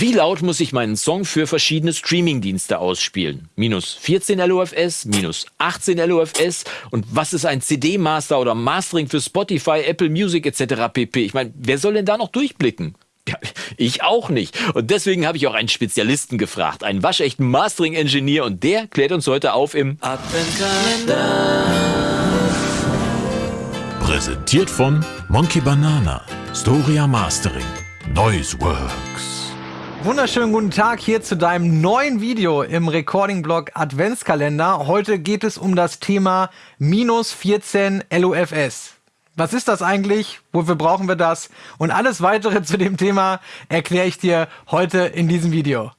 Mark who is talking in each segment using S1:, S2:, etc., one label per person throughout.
S1: Wie laut muss ich meinen Song für verschiedene Streamingdienste ausspielen? Minus 14 LOFS, minus 18 LOFS und was ist ein CD-Master oder Mastering für Spotify, Apple Music etc. pp. Ich meine, wer soll denn da noch durchblicken? Ja, ich auch nicht. Und deswegen habe ich auch einen Spezialisten gefragt, einen waschechten Mastering-Engineer und der klärt uns heute auf im.
S2: Präsentiert von Monkey Banana, Storia Mastering, Noiseworks.
S3: Wunderschönen guten Tag hier zu deinem neuen Video im Recording-Blog Adventskalender. Heute geht es um das Thema minus 14 LOFS. Was ist das eigentlich? Wofür brauchen wir das? Und alles weitere zu dem Thema erkläre ich dir heute in diesem Video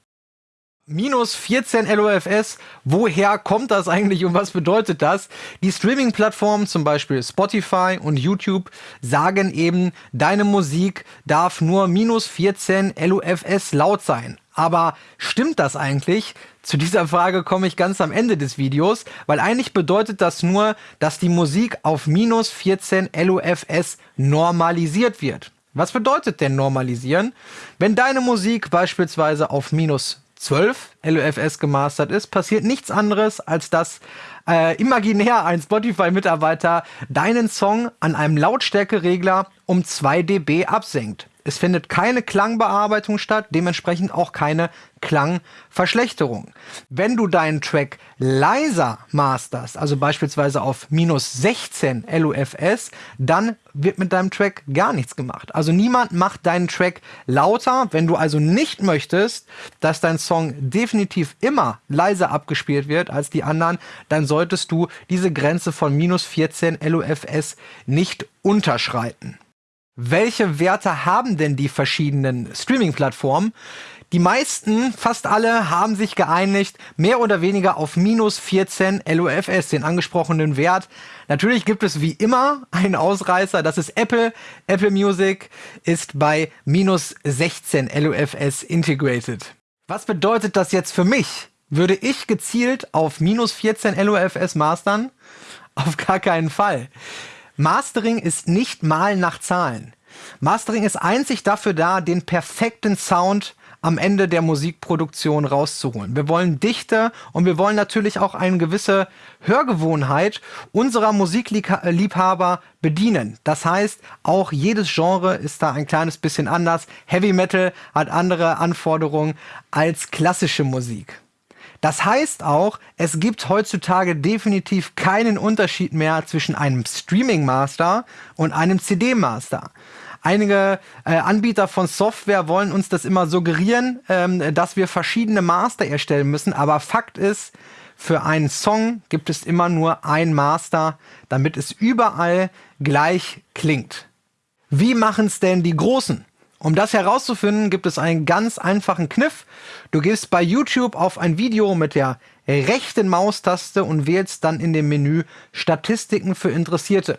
S3: minus 14 LOFS. Woher kommt das eigentlich und was bedeutet das? Die Streaming-Plattformen, zum Beispiel Spotify und YouTube, sagen eben, deine Musik darf nur minus 14 LOFS laut sein. Aber stimmt das eigentlich? Zu dieser Frage komme ich ganz am Ende des Videos, weil eigentlich bedeutet das nur, dass die Musik auf minus 14 LOFS normalisiert wird. Was bedeutet denn normalisieren? Wenn deine Musik beispielsweise auf minus 12 LUFS gemastert ist, passiert nichts anderes, als dass äh, imaginär ein Spotify-Mitarbeiter deinen Song an einem Lautstärkeregler um 2 dB absenkt. Es findet keine Klangbearbeitung statt, dementsprechend auch keine Klangverschlechterung. Wenn du deinen Track leiser masterst, also beispielsweise auf minus 16 LUFS, dann wird mit deinem Track gar nichts gemacht. Also niemand macht deinen Track lauter. Wenn du also nicht möchtest, dass dein Song definitiv immer leiser abgespielt wird als die anderen, dann solltest du diese Grenze von minus 14 LUFS nicht unterschreiten welche Werte haben denn die verschiedenen Streaming-Plattformen? Die meisten, fast alle, haben sich geeinigt, mehr oder weniger auf minus 14 LOFS, den angesprochenen Wert. Natürlich gibt es wie immer einen Ausreißer, das ist Apple. Apple Music ist bei minus 16 LOFS integrated. Was bedeutet das jetzt für mich? Würde ich gezielt auf minus 14 LOFS mastern? Auf gar keinen Fall. Mastering ist nicht mal nach Zahlen. Mastering ist einzig dafür da, den perfekten Sound am Ende der Musikproduktion rauszuholen. Wir wollen Dichte und wir wollen natürlich auch eine gewisse Hörgewohnheit unserer Musikliebhaber bedienen. Das heißt, auch jedes Genre ist da ein kleines bisschen anders. Heavy Metal hat andere Anforderungen als klassische Musik. Das heißt auch, es gibt heutzutage definitiv keinen Unterschied mehr zwischen einem Streaming Master und einem CD Master. Einige äh, Anbieter von Software wollen uns das immer suggerieren, ähm, dass wir verschiedene Master erstellen müssen. Aber Fakt ist, für einen Song gibt es immer nur ein Master, damit es überall gleich klingt. Wie machen es denn die Großen? Um das herauszufinden, gibt es einen ganz einfachen Kniff. Du gehst bei YouTube auf ein Video mit der rechten Maustaste und wählst dann in dem Menü Statistiken für Interessierte.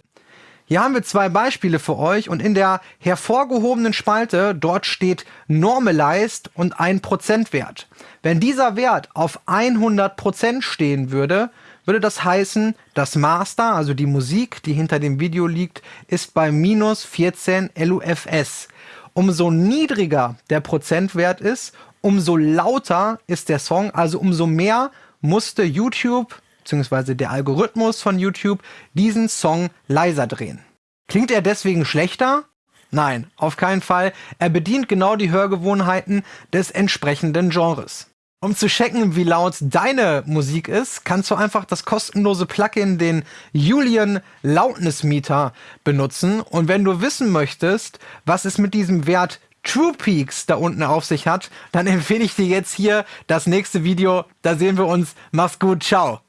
S3: Hier haben wir zwei Beispiele für euch und in der hervorgehobenen Spalte, dort steht Normalized und ein Prozentwert. Wenn dieser Wert auf 100% stehen würde, würde das heißen, das Master, also die Musik, die hinter dem Video liegt, ist bei minus 14 LUFS umso niedriger der Prozentwert ist, umso lauter ist der Song, also umso mehr musste YouTube bzw. der Algorithmus von YouTube diesen Song leiser drehen. Klingt er deswegen schlechter? Nein, auf keinen Fall. Er bedient genau die Hörgewohnheiten des entsprechenden Genres. Um zu checken, wie laut deine Musik ist, kannst du einfach das kostenlose Plugin, den Julian Loudness Meter, benutzen. Und wenn du wissen möchtest, was es mit diesem Wert True Peaks da unten auf sich hat, dann empfehle ich dir jetzt hier das nächste Video. Da sehen wir uns. Mach's gut. Ciao.